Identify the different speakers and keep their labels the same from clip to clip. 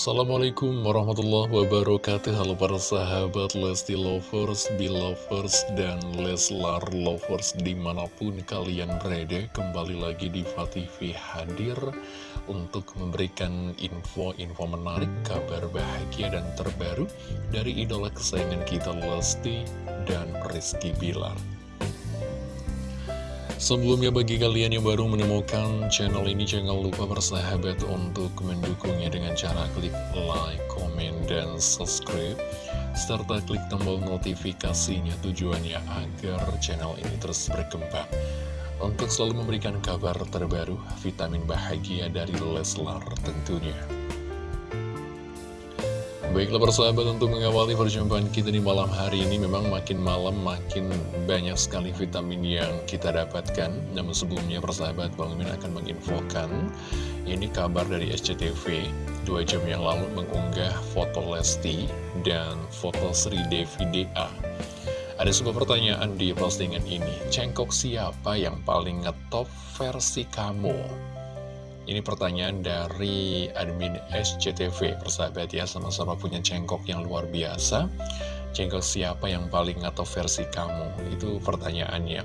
Speaker 1: Assalamualaikum warahmatullahi wabarakatuh. Halo para sahabat Lesti Lovers, Belovers, dan Leslar Lovers Di mana pun kalian berada Kembali lagi di TV hadir Untuk memberikan info-info menarik Kabar bahagia dan terbaru Dari idola kesayangan kita Lesti dan Rizky Bilar Sebelumnya bagi kalian yang baru menemukan channel ini jangan lupa bersahabat untuk mendukungnya dengan cara klik like, comment, dan subscribe serta klik tombol notifikasinya tujuannya agar channel ini terus berkembang untuk selalu memberikan kabar terbaru vitamin bahagia dari Leslar tentunya. Baiklah persahabat untuk mengawali perjumpaan kita di malam hari ini Memang makin malam makin banyak sekali vitamin yang kita dapatkan. Namun sebelumnya persahabat Bang Min akan menginfokan Ini kabar dari SCTV Dua jam yang lalu mengunggah foto Lesti dan foto Sri Devi DA Ada sebuah pertanyaan di postingan ini. Cengkok siapa yang paling ngetop versi kamu? Ini pertanyaan dari admin SCTV, persahabat ya, sama-sama punya cengkok yang luar biasa. Cengkok siapa yang paling atau versi kamu? Itu pertanyaannya.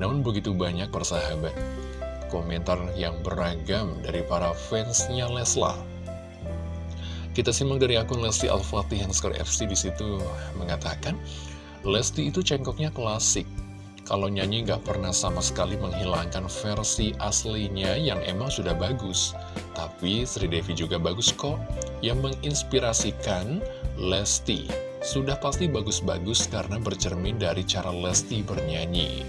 Speaker 1: Namun begitu banyak persahabat, komentar yang beragam dari para fansnya Leslar. Kita simak dari akun Lesti Al-Fatih yang skor FC di situ mengatakan, Lesti itu cengkoknya klasik, kalau nyanyi nggak pernah sama sekali menghilangkan versi aslinya yang emang sudah bagus. Tapi Sri Devi juga bagus kok, yang menginspirasikan Lesti. Sudah pasti bagus-bagus karena bercermin dari cara Lesti bernyanyi.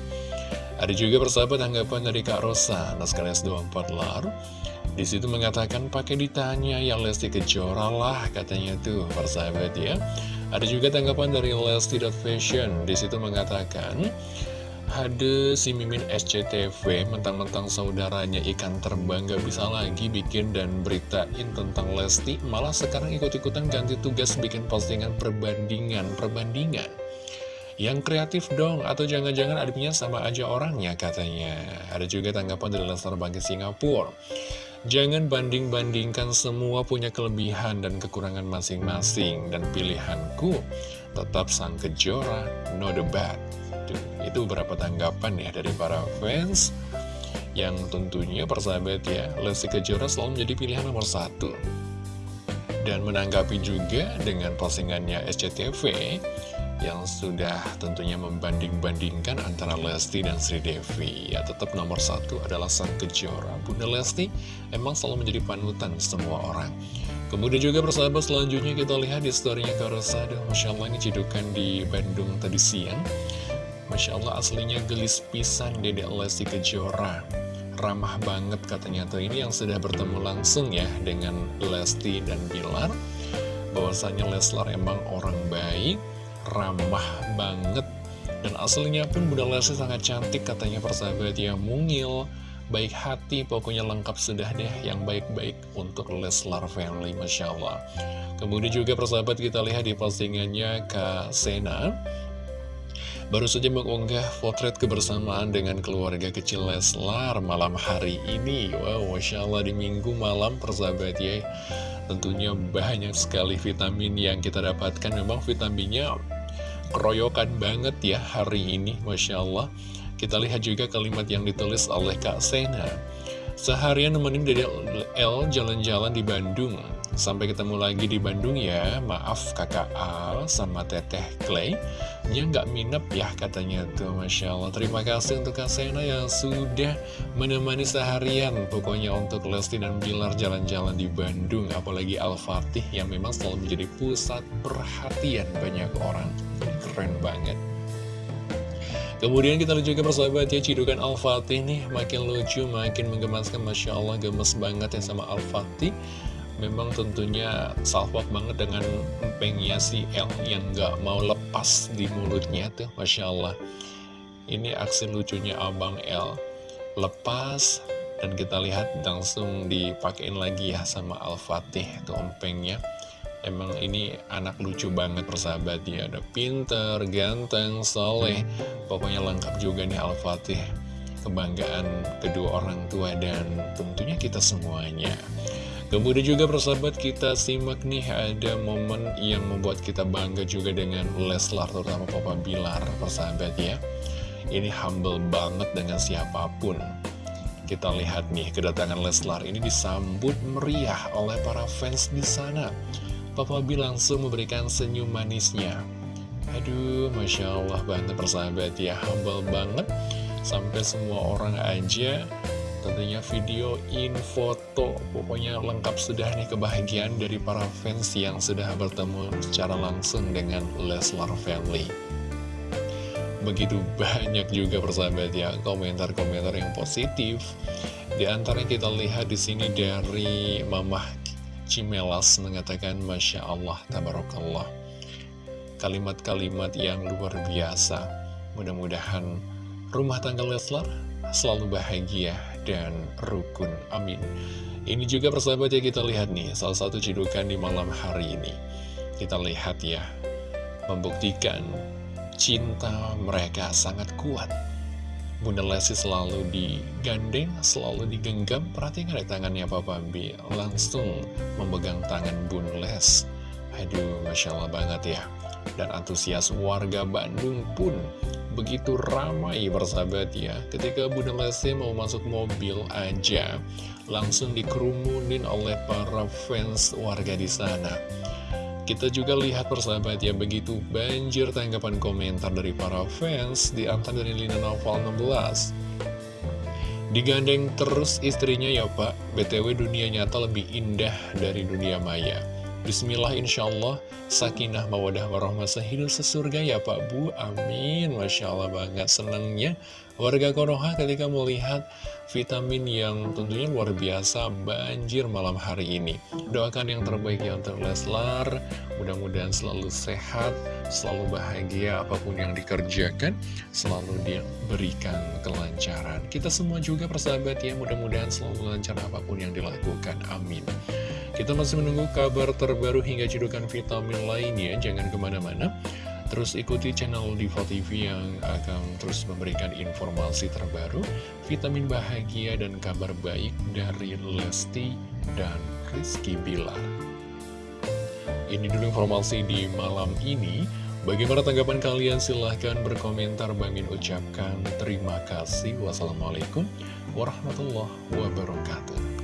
Speaker 1: Ada juga persahabat tanggapan dari Kak Rosa, Naskah S24 Lar. Di situ mengatakan pakai ditanya yang Lesti Kejora lah katanya tuh persahabat ya. Ada juga tanggapan dari Lesti.Fashion. Di situ mengatakan ada si Mimin SCTV, mentang-mentang saudaranya ikan terbang gak bisa lagi bikin dan beritain tentang Lesti, malah sekarang ikut-ikutan ganti tugas bikin postingan perbandingan, perbandingan. Yang kreatif dong, atau jangan-jangan adiknya sama aja orangnya katanya. Ada juga tanggapan dari Lester Bangkit Singapura. Jangan banding-bandingkan semua punya kelebihan dan kekurangan masing-masing Dan pilihanku tetap sang kejora, no debat itu berapa tanggapan ya dari para fans yang tentunya persahabat ya Lesti Kejora selalu menjadi pilihan nomor satu. Dan menanggapi juga dengan postingannya SCTV yang sudah tentunya membanding-bandingkan antara Lesti dan Sri Devi. Ya tetap nomor satu adalah Sang Kejora. Bunda Lesti emang selalu menjadi panutan semua orang. Kemudian juga persahabat selanjutnya kita lihat di storynya Karosa Masya Allah ini cidukan di Bandung tadi siang Masya Allah aslinya gelis pisan Dedek Lesti Kejora. Ramah banget katanya tuh. Ini yang sudah bertemu langsung ya dengan Lesti dan Bilar. Bahwasanya Leslar emang orang baik, ramah banget. Dan aslinya pun Bunda Lesti sangat cantik katanya persahabat ya. Mungil baik hati pokoknya lengkap sudah deh yang baik-baik untuk Leslar family Masya Allah. Kemudian juga persahabat kita lihat di postingannya Kak Sena baru saja mengunggah potret kebersamaan dengan keluarga kecil Leslar malam hari ini. Wow, Masya Allah di minggu malam persahabat ya. Tentunya banyak sekali vitamin yang kita dapatkan. Memang vitaminnya keroyokan banget ya hari ini, Masya Allah. Kita lihat juga kalimat yang ditulis oleh Kak Sena. Seharian nemenin Dede L jalan-jalan di Bandung. Sampai ketemu lagi di Bandung ya. Maaf kakak Al sama teteh Clay. Dia nggak minep ya katanya tuh Masya Allah. Terima kasih untuk Kak Sena yang sudah menemani seharian. Pokoknya untuk Lesti dan Bilar jalan-jalan di Bandung. Apalagi Al-Fatih yang memang selalu menjadi pusat perhatian. Banyak orang Keren banget. Kemudian kita lihat juga persahabat ya Cidukan Al-Fatih nih. Makin lucu, makin menggemaskan. Masya Allah gemes banget ya sama Al-Fatih memang tentunya salvok banget dengan empengnya si L yang gak mau lepas di mulutnya tuh Masya Allah. Ini aksi lucunya Abang L. Lepas dan kita lihat langsung dipakein lagi ya sama Al-Fatih tuh empengnya. Emang ini anak lucu banget persahabat ya. Ada pinter, ganteng, soleh. Pokoknya lengkap juga nih Al-Fatih. Kebanggaan kedua orang tua dan tentunya kita semuanya Kemudian juga persahabat kita simak nih ada momen yang membuat kita bangga juga dengan Leslar terutama Papa Bilar persahabat ya. Ini humble banget dengan siapa pun. Kita lihat nih kedatangan Leslar ini disambut meriah oleh para fans di sana. Papa B langsung memberikan senyum manisnya. Aduh, Masya Allah banget persahabat ya, humble banget. Sampai semua orang aja tentunya videoin, foto, pokoknya lengkap sudah nih kebahagiaan dari para fans yang sudah bertemu secara langsung dengan Leslar Family. Begitu banyak juga persahabat ya komentar-komentar yang positif. Di antara kita lihat di sini dari Mamah Cimelas mengatakan Masya Allah, Tabarakallah. Kalimat-kalimat yang luar biasa. Mudah-mudahan rumah tangga Leslar selalu bahagia dan rukun. Amin. Ini juga persahabat ya kita lihat nih, salah satu cidukan di malam hari ini. Kita lihat ya, membuktikan cinta mereka sangat kuat. Bunda Lesti selalu digandeng, selalu digenggam. Perhatikan di tangannya Papa B, langsung memegang tangan Bunda Les. Aduh, Masya Allah banget ya. Dan antusias warga Bandung pun begitu ramai bersahabat ya. Ketika Bunda Lesti mau masuk mobil aja Langsung dikerumunin oleh para fans warga di sana. Kita juga lihat persahabat ya Begitu banjir tanggapan komentar dari para fans Di antara dari Lina Novel 16 Digandeng terus istrinya ya pak. BTW dunia nyata lebih indah dari dunia maya Bismillah insya Allah Sakinah mawadah warahmah sehidup sesurga ya Pak Bu. Amin. Masya Allah banget senangnya Warga Konoha ketika melihat vitamin yang tentunya luar biasa banjir malam hari ini. Doakan yang terbaik ya untuk Leslar. Mudah-mudahan selalu sehat, selalu bahagia apa pun yang dikerjakan Selalu diberikan kelancaran. Kita semua juga persahabat ya mudah-mudahan selalu lancar apa pun yang dilakukan. Amin kita masih menunggu kabar terbaru hingga cedukan vitamin lainnya, jangan ke mana-mana. Terus ikuti channel Diva TV yang akan terus memberikan informasi terbaru, vitamin bahagia dan kabar baik dari Lesti dan Rizky Bilar. Ini dulu informasi di malam ini. Bagaimana tanggapan kalian? Silahkan berkomentar. Bangin ucapkan terima kasih. Wassalamualaikum warahmatullahi wabarakatuh.